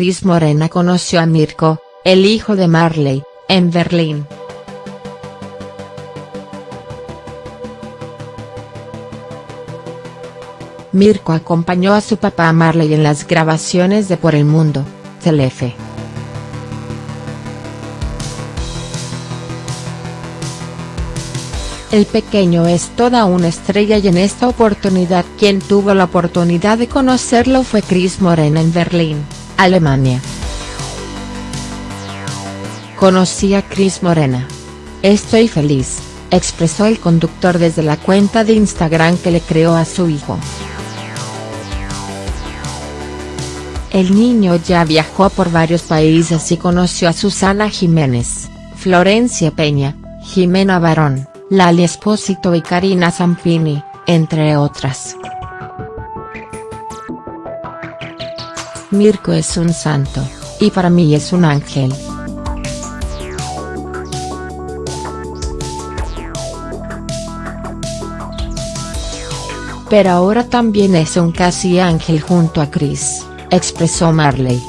Cris Morena conoció a Mirko, el hijo de Marley, en Berlín. Mirko acompañó a su papá Marley en las grabaciones de Por el Mundo, Telefe. El pequeño es toda una estrella y en esta oportunidad quien tuvo la oportunidad de conocerlo fue Cris Morena en Berlín, Alemania. Conocí a Cris Morena. Estoy feliz, expresó el conductor desde la cuenta de Instagram que le creó a su hijo. El niño ya viajó por varios países y conoció a Susana Jiménez, Florencia Peña, Jimena Barón, Lali Espósito y Karina Zampini, entre otras. Mirko es un santo, y para mí es un ángel. Pero ahora también es un casi ángel junto a Chris, expresó Marley.